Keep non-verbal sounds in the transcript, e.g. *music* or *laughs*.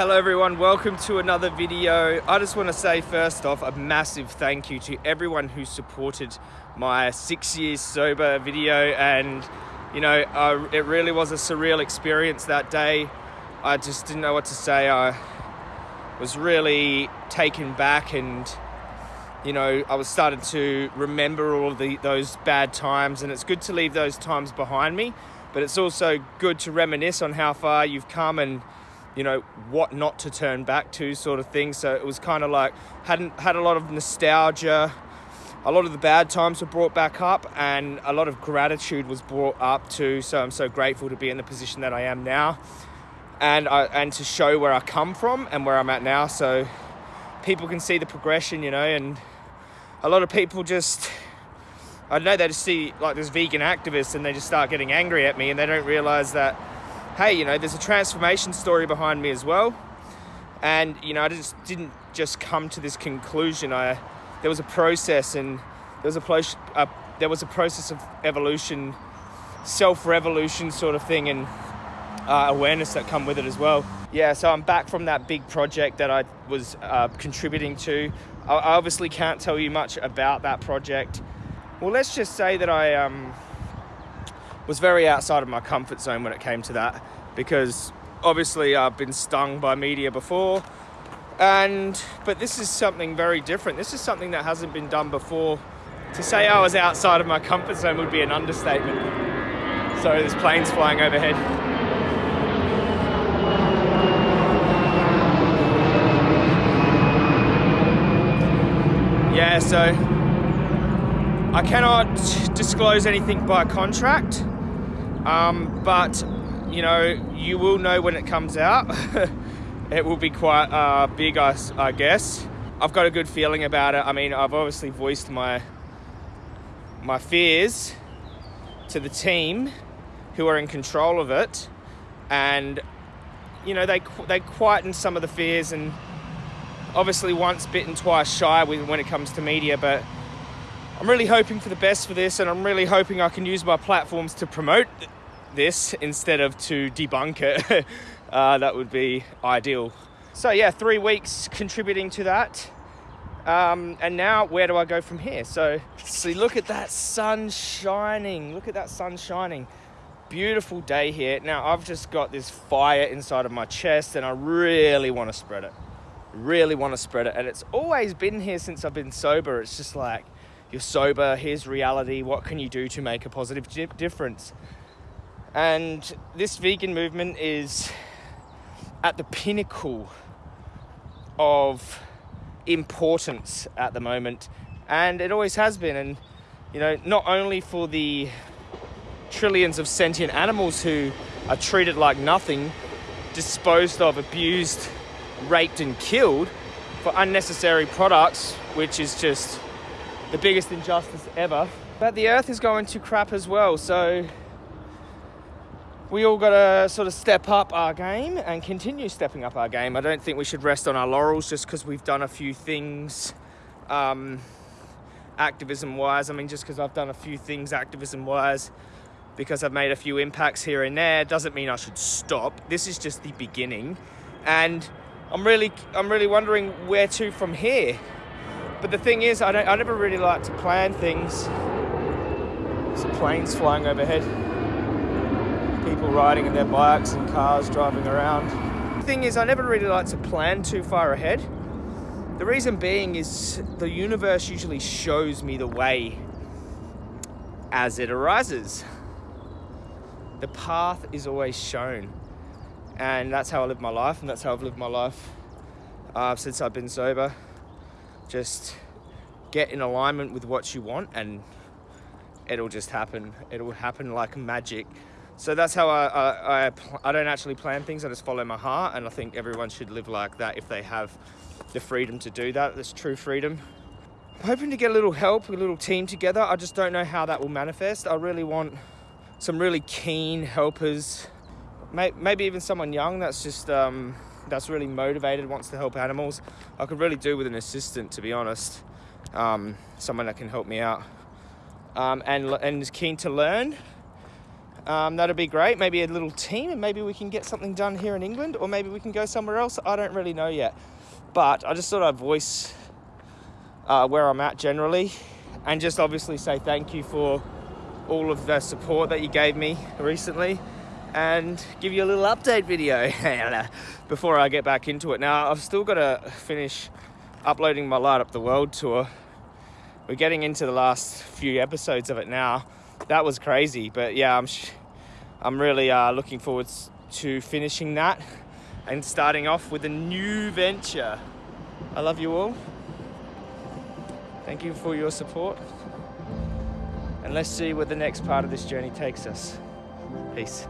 Hello everyone, welcome to another video. I just want to say first off a massive thank you to everyone who supported my six years sober video and you know, it really was a surreal experience that day. I just didn't know what to say. I was really taken back and you know, I was starting to remember all of the, those bad times and it's good to leave those times behind me, but it's also good to reminisce on how far you've come and you know what not to turn back to sort of thing. So it was kind of like hadn't had a lot of nostalgia. A lot of the bad times were brought back up and a lot of gratitude was brought up too. So i'm so grateful to be in the position that i am now and I, and to show where i come from and where i'm at now. So people can see the progression you know and a lot of people just i know they just see like this vegan activist and they just start getting angry at me and they don't realize that hey, you know, there's a transformation story behind me as well. And, you know, I just didn't just come to this conclusion. I, there was a process and there was a, uh, there was a process of evolution, self-revolution sort of thing and uh, awareness that come with it as well. Yeah, so I'm back from that big project that I was uh, contributing to. I obviously can't tell you much about that project. Well, let's just say that I, um, was very outside of my comfort zone when it came to that because obviously I've been stung by media before. And but this is something very different. This is something that hasn't been done before. To say I was outside of my comfort zone would be an understatement. So there's planes flying overhead. Yeah so I cannot disclose anything by contract um, but, you know, you will know when it comes out. *laughs* it will be quite uh, big, I, I guess. I've got a good feeling about it. I mean, I've obviously voiced my my fears to the team who are in control of it and you know they they quieten some of the fears and obviously once bitten twice shy when it comes to media but I'm really hoping for the best for this, and I'm really hoping I can use my platforms to promote this instead of to debunk it. *laughs* uh, that would be ideal. So yeah, three weeks contributing to that. Um, and now where do I go from here? So see, look at that sun shining. Look at that sun shining. Beautiful day here. Now I've just got this fire inside of my chest and I really want to spread it. Really want to spread it. And it's always been here since I've been sober. It's just like, you're sober, here's reality, what can you do to make a positive difference? And this vegan movement is at the pinnacle of importance at the moment, and it always has been. And, you know, not only for the trillions of sentient animals who are treated like nothing, disposed of, abused, raped, and killed for unnecessary products, which is just the biggest injustice ever. But the earth is going to crap as well, so we all got to sort of step up our game and continue stepping up our game. I don't think we should rest on our laurels just because we've done a few things um, activism wise. I mean, just because I've done a few things activism wise, because I've made a few impacts here and there, doesn't mean I should stop. This is just the beginning. And I'm really, I'm really wondering where to from here. But the thing is, I, don't, I never really like to plan things. There's planes flying overhead. People riding in their bikes and cars driving around. The thing is, I never really like to plan too far ahead. The reason being is the universe usually shows me the way as it arises. The path is always shown. And that's how I live my life, and that's how I've lived my life uh, since I've been sober just get in alignment with what you want and it'll just happen. It'll happen like magic. So that's how I, I, I, I don't actually plan things I just follow my heart and I think everyone should live like that if they have the freedom to do that that's true freedom. I'm hoping to get a little help a little team together. I just don't know how that will manifest. I really want some really keen helpers. Maybe even someone young that's just um, that's really motivated, wants to help animals. I could really do with an assistant, to be honest. Um, someone that can help me out um, and, and is keen to learn. Um, that'd be great. Maybe a little team, and maybe we can get something done here in England, or maybe we can go somewhere else. I don't really know yet. But I just thought I'd voice uh, where I'm at generally, and just obviously say thank you for all of the support that you gave me recently, and give you a little update video *laughs* before I get back into it. Now, I've still got to finish uploading my Light Up the World tour. We're getting into the last few episodes of it now. That was crazy, but yeah, I'm I'm really uh, looking forward to finishing that and starting off with a new venture. I love you all. Thank you for your support. And let's see where the next part of this journey takes us. Peace.